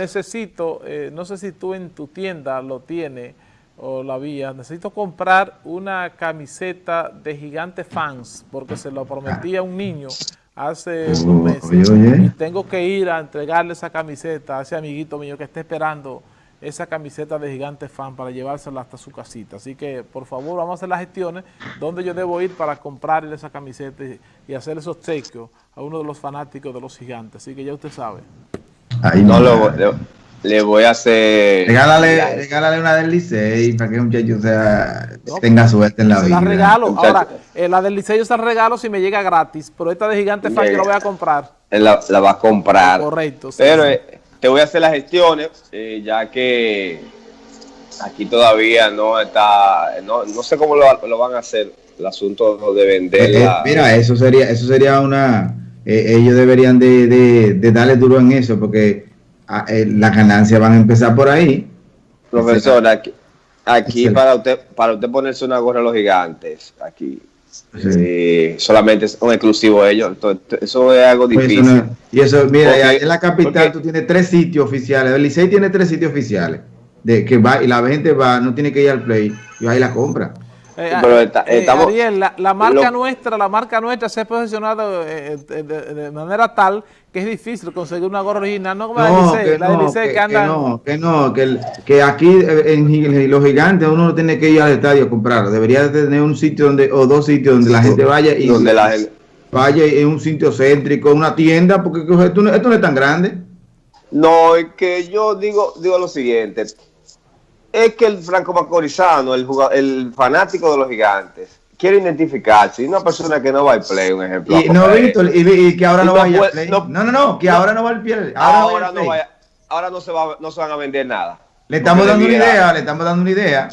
necesito, eh, no sé si tú en tu tienda lo tienes o la vía, necesito comprar una camiseta de Gigante Fans, porque se lo prometí a un niño hace Oh, unos meses. oye, oye. Y tengo que ir a entregarle esa camiseta a ese amiguito mío que está esperando esa camiseta de Gigante Fan para llevársela hasta su casita. Así que, por favor, vamos a hacer las gestiones donde yo debo ir para comprarle esa camiseta y, y hacer esos obsequios a uno de los fanáticos de los gigantes. Así que ya usted sabe. Ahí No, lo, le, le voy a hacer... Regálale, regálale una del Licey para que el muchacho sea, No, tenga suerte en la Se vida. la regalo. Ahora, eh, la del Liceo se la regalo si me llega gratis, pero esta de Gigante Fan yo la voy a comprar. Él la, la va a comprar. Correcto. sí, Pero sí. eh, te voy a hacer las gestiones, eh, ya que aquí todavía no está, no, no sé cómo lo, lo van a hacer, el asunto de Eh, vender eh, mira, eso sería, eso sería una, eh, ellos deberían de, de- de darle duro en eso porque ah, eh, las ganancias van a empezar por ahí. Profesor, aquí, para usted para usted ponerse una gorra a los gigantes, aquí Sí. eh, solamente es un exclusivo de ellos, entonces, eso es algo Pues eso difícil. no- y eso, mira, Porque- en la capital porque- tú tienes tres sitios oficiales. El Licey tiene tres sitios oficiales. De que va y la gente va, no tiene que ir al play y y la compra. Eh, Pero eh, está- eh, estamos- Ariel, la, la marca lo- nuestra, la marca nuestra se ha posicionado eh, de, de- de manera tal que es difícil conseguir una gorra original, no como la No, Licey, la no, que, que anda... que no, que no, que, el- que aquí en los gigantes uno no tiene que ir al estadio a comprar. Debería de tener un sitio donde, o dos sitios donde la gente vaya y donde la vaya en un sitio céntrico, una tienda, porque que esto no, esto no es tan grande. No, es que yo digo, digo lo siguiente. Es que el franco macorizano, el, el fanático de los gigantes, quiere identificarse. Y una persona que no va al play, un ejemplo. Y no. Víctor, y, y que ahora Y no, no vaya al puede- play. no- No, no, no, que ahora no va al play. Ahora, ahora, no play. vaya- ahora no se, va, no se van a vender nada. Le estamos dando una idea, le estamos dando una idea.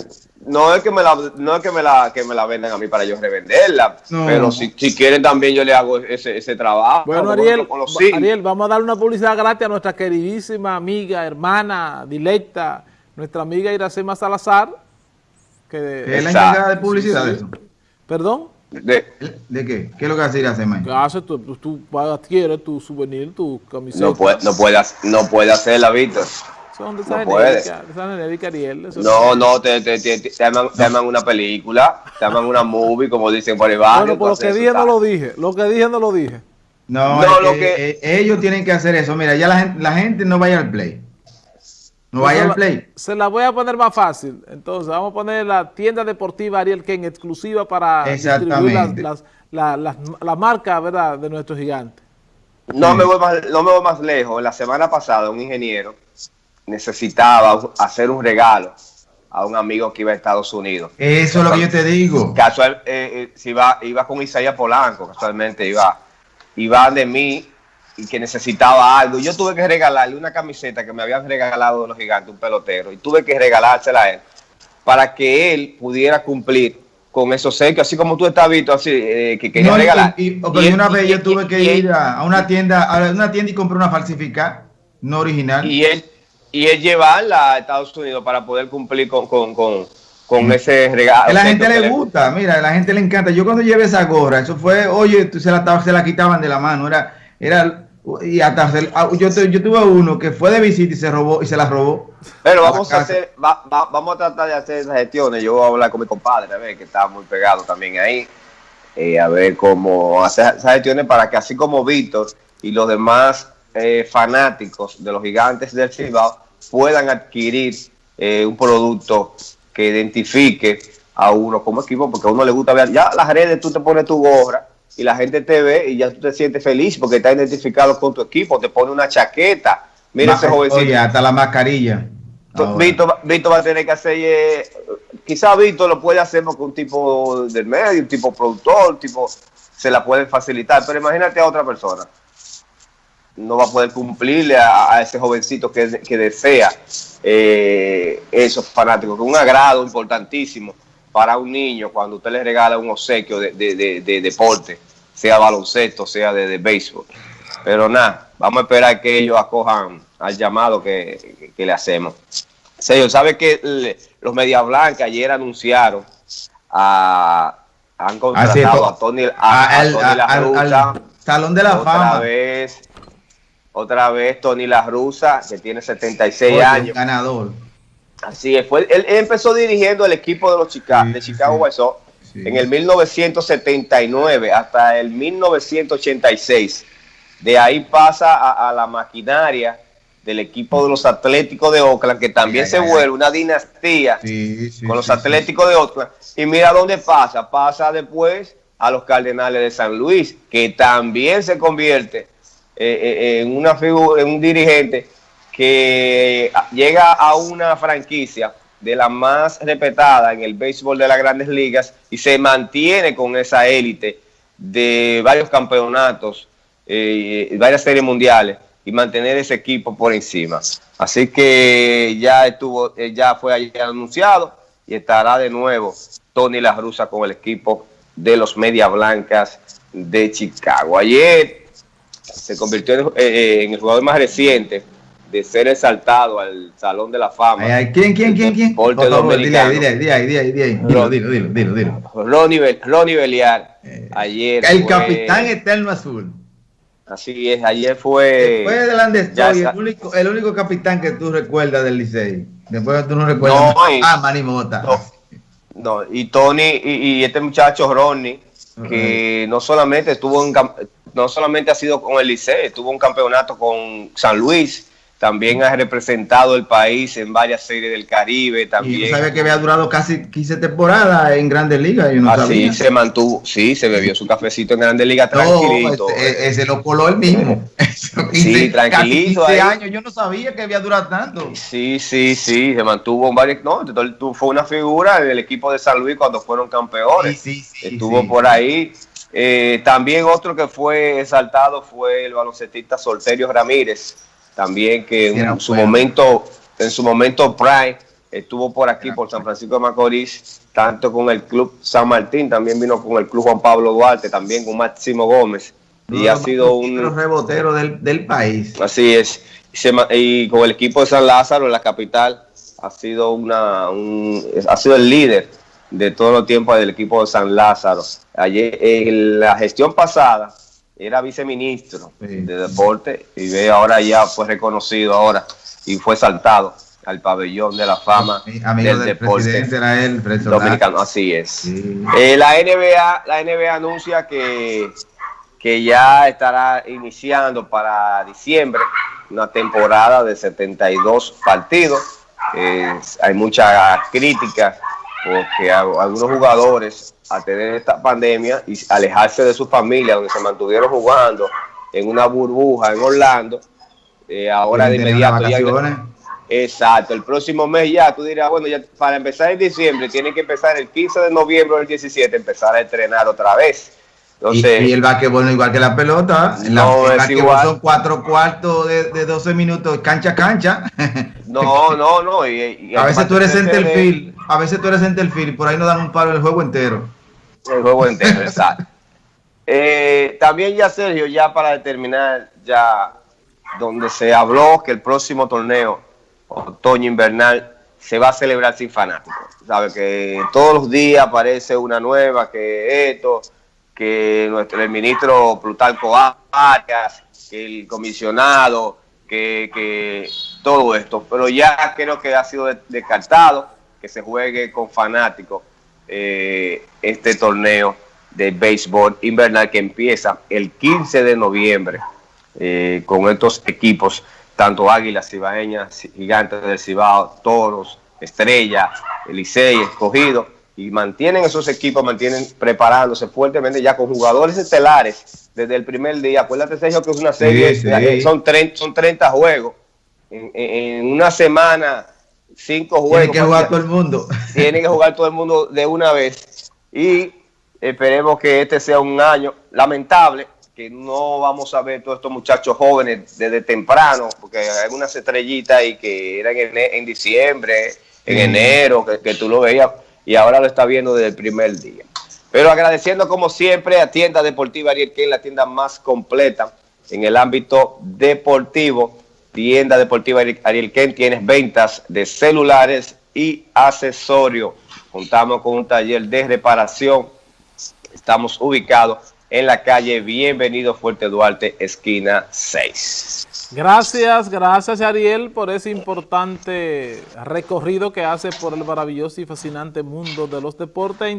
No es que me la, no es que me la, que me la vendan a mí para yo revenderla, No. pero si, si quieren también yo le hago ese, ese trabajo. Bueno, Ariel. Ariel, vamos a darle una publicidad gratis a nuestra queridísima amiga, hermana, directa, nuestra amiga Iracema Salazar. Que, ¿Qué es la encargada de publicidad de eso? ¿Perdón? De- ¿De qué? ¿Qué es lo que hace ir a hacer, man? ¿Qué haces tú? Tú adquieres tu souvenir, tu camiseta. no, puede, no, puede, no puede hacerla, Víctor. Son de no Ariel. No, no, te, te, te, te, aman, te aman una película, te aman una movie, como dicen por el barrio. Bueno, por lo que dije no lo dije. Lo que dije no lo dije. No, No, es lo que, que- eh, ellos tienen que hacer eso. Mira, ya la gente, la gente no vaya al play. No vaya Se al la- play. Se la voy a poner más fácil. Entonces, vamos a poner la tienda deportiva Ariel Ken exclusiva para distribuir las, las, la, marca ¿verdad? de nuestros gigantes. No me, voy más, no me voy más lejos. La semana pasada un ingeniero necesitaba hacer un regalo a un amigo que iba a Estados Unidos. Eso es lo que yo te digo. Casual, eh, eh, si iba, iba con Isaías Polanco, casualmente iba, iba de mí y que necesitaba algo. Yo tuve que regalarle una camiseta que me habían regalado de los gigantes, un pelotero, y tuve que regalársela a él para que él pudiera cumplir con esos secos, así como tú estás visto, así eh, que quería No, regalar. y- y- Y porque él- una vez yo tuve que ir a, una tienda, a una tienda y compré una falsificada, no original. y él y él llevarla a Estados Unidos para poder cumplir con, con, con, con ese regalo. a la gente le gusta, mira, a la gente le encanta. Yo cuando llevé esa gorra, eso fue, oye, tú se la, se la quitaban de la mano, era, era, y hasta, se- ah, yo, tuve uno que fue de visita y se robó, y se la robó. Pero vamos a hacer, va- va- vamos a tratar de hacer esas gestiones. Yo voy a hablar con mi compadre, a ver, que está muy pegado también ahí. eh, a ver cómo hacer esas gestiones para que así como Víctor y los demás eh, fanáticos de los gigantes del Cibao puedan adquirir eh, un producto que identifique a uno como equipo, porque a uno le gusta ver, ya las redes tú te pones tu gorra y la gente te ve y ya tú te sientes feliz porque está identificado con tu equipo, te pone una chaqueta. Mira ese jovencito. Oye, hasta la mascarilla. Víctor, va- Víctor va a tener que hacer, eh, quizás Víctor lo puede hacer con un tipo del medio, un tipo productor, un tipo se la puede facilitar, pero imagínate a otra persona. No va a poder cumplirle a, a ese jovencito que, que desea eh, esos fanáticos, que es un agrado importantísimo para un niño cuando usted le regala un obsequio de, de- de- de deporte, sea baloncesto, sea de, de béisbol. Pero nada, vamos a esperar que ellos acojan al llamado que, que- que le hacemos. Señor, ¿sabe que le- los Media Blanca ayer anunciaron a, han contratado Así es, a Tony, a, A- a Tony La al- al Salón de la otra Fama. vez, otra vez Tony La Russa, que tiene 76 Oye, años. ganador. Así es, fue, él, él empezó dirigiendo el equipo de los Chica- Sí, de Chicago sí. White Sox Sí. en el 1979 hasta el 1986. De ahí pasa a, a la maquinaria del equipo de los Atléticos de Oakland, que también Ay, se ay, ay. vuelve una dinastía con los Atléticos de Oakland. Y mira dónde pasa. Pasa después a los Cardenales de San Luis, que también se convierte eh, eh, en una figura, en un dirigente que llega a una franquicia de la más respetada en el béisbol de las grandes ligas y se mantiene con esa élite de varios campeonatos, eh, varias series mundiales y mantener ese equipo por encima. Así que ya estuvo, eh, ya fue ayer anunciado y estará de nuevo Tony La Russa con el equipo de los Media Blancas de Chicago. Ayer se convirtió en, eh, en el jugador más reciente de ser exaltado al Salón de la Fama. Ay, ay, ¿Quién, quién, quién, quién? Por favor, dile ahí, dile ahí, dile ahí, dile ahí. Dilo, dilo, dilo, dilo, dilo. Ronnie, Ronnie Beliar, Eh, ayer El fue- capitán eterno azul. Así es, ayer fue... Después de Landestoy, el único, el único capitán que tú recuerdas del Licey. Después tú no recuerdas. No, y- ah, Manny Mota. No, no, y Tony y, y este muchacho Ronnie, que no solamente estuvo en, no solamente ha sido con el Licey, tuvo un campeonato con San Luis, también ha representado el país en varias series del Caribe, Y tú también. sabes que había durado casi 15 temporadas en Grandes Ligas. Yo no Así sabía. se mantuvo, sí, se bebió su cafecito en Grandes Ligas No, tranquilito. ese, ese lo coló él mismo. Sí, 15, tranquilito casi 15 ahí. años. Yo no sabía que había durado tanto. Sí, sí, sí, se mantuvo en varios. No, tú- fue una figura en el equipo de San Luis cuando fueron campeones. Sí, sí, sí, Estuvo por ahí. Eh, también otro que fue exaltado fue el baloncetista Solterio Ramírez, también que Sí, en su bueno. momento, en su momento prime, estuvo por aquí, por San Francisco de Macorís, tanto con el club San Martín, también vino con el club Juan Pablo Duarte, también con Máximo Gómez, y ha sido un, rebotero del, del país. Así es. Y, se y con el equipo de San Lázaro en la capital ha sido una un- ha sido el líder de todos los tiempos del equipo de San Lázaro. Ayer en la gestión pasada era viceministro Sí. de deporte y ve ahora ya fue reconocido ahora y fue saltado al pabellón de la fama Amigo del del, deporte presidente era él, dominicano. Así es. Sí. Eh, la NBA, la NBA anuncia que, que ya estará iniciando para diciembre una temporada de 72 partidos. Eh, hay mucha crítica porque a- algunos jugadores a tener esta pandemia y alejarse de su familia donde se mantuvieron jugando en una burbuja en Orlando, eh, ahora de inmediato ya. Exacto, el próximo mes ya, tú dirás, bueno, ya para empezar en diciembre, tiene que empezar el 15 de noviembre o el 17, empezar a entrenar otra vez. Entonces, y, y el basquetbol no igual que la pelota. En la- No, el es igual. son cuatro cuartos de, de 12 minutos, cancha a cancha. no, no, no. Y, y a veces tú eres centerfield, a veces tú eres centerfield y por ahí no dan un palo el juego entero. El juego entero, exacto. Eh, también ya, Sergio, ya para determinar, ya donde se habló que el próximo torneo, otoño invernal, se va a celebrar sin fanáticos. Sabe que todos los días aparece una nueva, que esto, que nuestro el ministro Plutarco Arias, que el comisionado, que, que todo esto. Pero ya creo que ha sido de- descartado que se juegue con fanáticos eh, este torneo de béisbol invernal que empieza el 15 de noviembre eh, con estos equipos, tanto Águilas, Cibaeñas, Gigantes del Cibao, Toros, Estrella, Licey, Escogido, y mantienen esos equipos, mantienen preparándose fuertemente ya con jugadores estelares desde el primer día. Acuérdate, Sergio, que es una serie, Sí, sí. son, 30, son 30 juegos. En una semana, cinco juegos. Tiene que jugar todo el mundo. tiene que jugar todo el mundo de una vez. Y esperemos que este sea un año lamentable, que no vamos a ver todos estos muchachos jóvenes desde temprano, porque hay unas estrellitas ahí que eran en, en diciembre, en enero, que, que tú lo veías, y ahora lo está viendo desde el primer día. Pero agradeciendo como siempre a Tienda Deportiva Ariel Ken, la tienda más completa en el ámbito deportivo. Tienda Deportiva Ari- Ariel Ken, tienes ventas de celulares y accesorios. Contamos con un taller de reparación. Estamos ubicados en la calle Bienvenido Fuerte Duarte, esquina 6. Gracias, gracias Ariel por ese importante recorrido que hace por el maravilloso y fascinante mundo de los deportes.